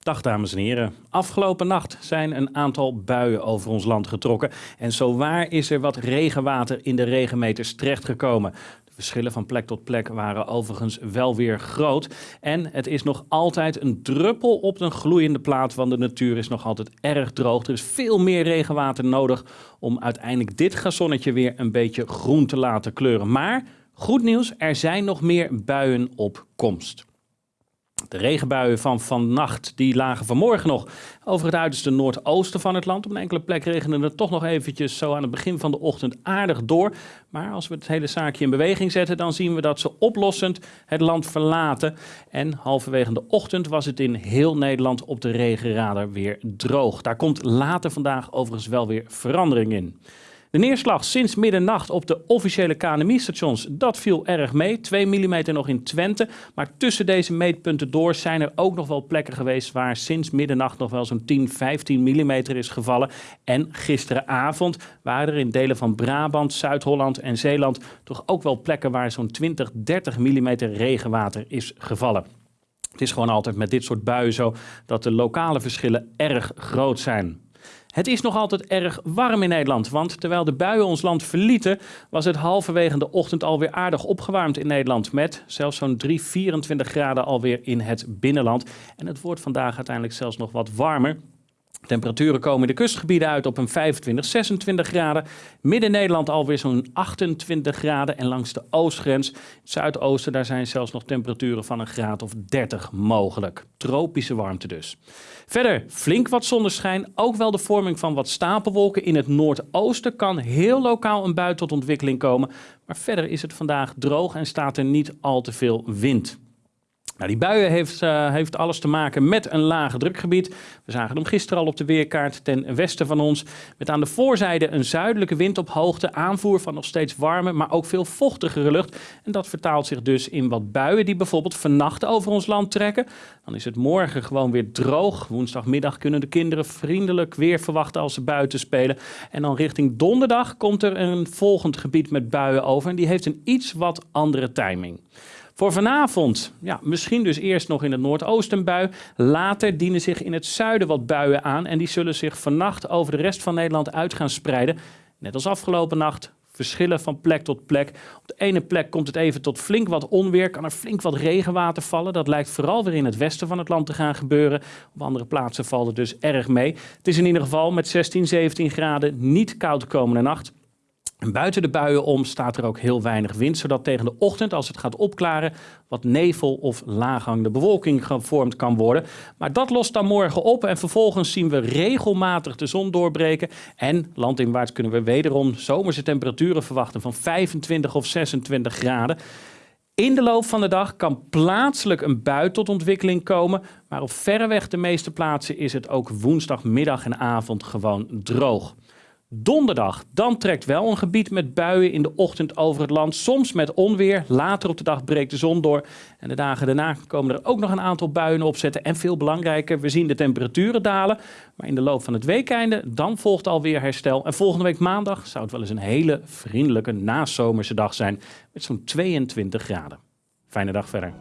Dag dames en heren. Afgelopen nacht zijn een aantal buien over ons land getrokken. En zowaar is er wat regenwater in de regenmeters terechtgekomen. De verschillen van plek tot plek waren overigens wel weer groot. En het is nog altijd een druppel op een gloeiende plaat, want de natuur is nog altijd erg droog. Er is veel meer regenwater nodig om uiteindelijk dit gazonnetje weer een beetje groen te laten kleuren. Maar goed nieuws, er zijn nog meer buien op komst. De regenbuien van vannacht die lagen vanmorgen nog over het uiterste noordoosten van het land. Op een enkele plek regende het toch nog eventjes zo aan het begin van de ochtend aardig door. Maar als we het hele zaakje in beweging zetten, dan zien we dat ze oplossend het land verlaten. En halverwege de ochtend was het in heel Nederland op de regenradar weer droog. Daar komt later vandaag overigens wel weer verandering in. De neerslag sinds middernacht op de officiële KNMI-stations, dat viel erg mee. 2 mm nog in Twente. Maar tussen deze meetpunten door zijn er ook nog wel plekken geweest waar sinds middernacht nog wel zo'n 10, 15 mm is gevallen. En gisteravond waren er in delen van Brabant, Zuid-Holland en Zeeland toch ook wel plekken waar zo'n 20, 30 mm regenwater is gevallen. Het is gewoon altijd met dit soort buien zo dat de lokale verschillen erg groot zijn. Het is nog altijd erg warm in Nederland, want terwijl de buien ons land verlieten, was het halverwege de ochtend alweer aardig opgewarmd in Nederland. Met zelfs zo'n 3, 24 graden alweer in het binnenland. En het wordt vandaag uiteindelijk zelfs nog wat warmer. Temperaturen komen in de kustgebieden uit op een 25, 26 graden. Midden-Nederland alweer zo'n 28 graden. En langs de oostgrens, zuidoosten, daar zijn zelfs nog temperaturen van een graad of 30 mogelijk. Tropische warmte dus. Verder flink wat zonneschijn. Ook wel de vorming van wat stapelwolken in het noordoosten kan heel lokaal een bui tot ontwikkeling komen. Maar verder is het vandaag droog en staat er niet al te veel wind. Nou, die buien heeft, uh, heeft alles te maken met een lage drukgebied. We zagen hem gisteren al op de weerkaart ten westen van ons. Met aan de voorzijde een zuidelijke wind op hoogte, aanvoer van nog steeds warme, maar ook veel vochtigere lucht. En dat vertaalt zich dus in wat buien die bijvoorbeeld vannacht over ons land trekken. Dan is het morgen gewoon weer droog. Woensdagmiddag kunnen de kinderen vriendelijk weer verwachten als ze buiten spelen. En dan richting donderdag komt er een volgend gebied met buien over. En die heeft een iets wat andere timing. Voor vanavond, ja, misschien dus eerst nog in het noordoosten bui. Later dienen zich in het zuiden wat buien aan en die zullen zich vannacht over de rest van Nederland uit gaan spreiden. Net als afgelopen nacht verschillen van plek tot plek. Op de ene plek komt het even tot flink wat onweer, kan er flink wat regenwater vallen. Dat lijkt vooral weer in het westen van het land te gaan gebeuren. Op andere plaatsen valt het dus erg mee. Het is in ieder geval met 16, 17 graden niet koud de komende nacht. En buiten de buien om staat er ook heel weinig wind, zodat tegen de ochtend, als het gaat opklaren, wat nevel of laaghangende bewolking gevormd kan worden. Maar dat lost dan morgen op en vervolgens zien we regelmatig de zon doorbreken. En landinwaarts kunnen we wederom zomerse temperaturen verwachten van 25 of 26 graden. In de loop van de dag kan plaatselijk een bui tot ontwikkeling komen, maar op verreweg de meeste plaatsen is het ook woensdagmiddag en avond gewoon droog. Donderdag, dan trekt wel een gebied met buien in de ochtend over het land. Soms met onweer. Later op de dag breekt de zon door. En de dagen daarna komen er ook nog een aantal buien opzetten. En veel belangrijker, we zien de temperaturen dalen. Maar in de loop van het weekeinde, dan volgt alweer herstel. En volgende week maandag zou het wel eens een hele vriendelijke nazomerse dag zijn. Met zo'n 22 graden. Fijne dag verder.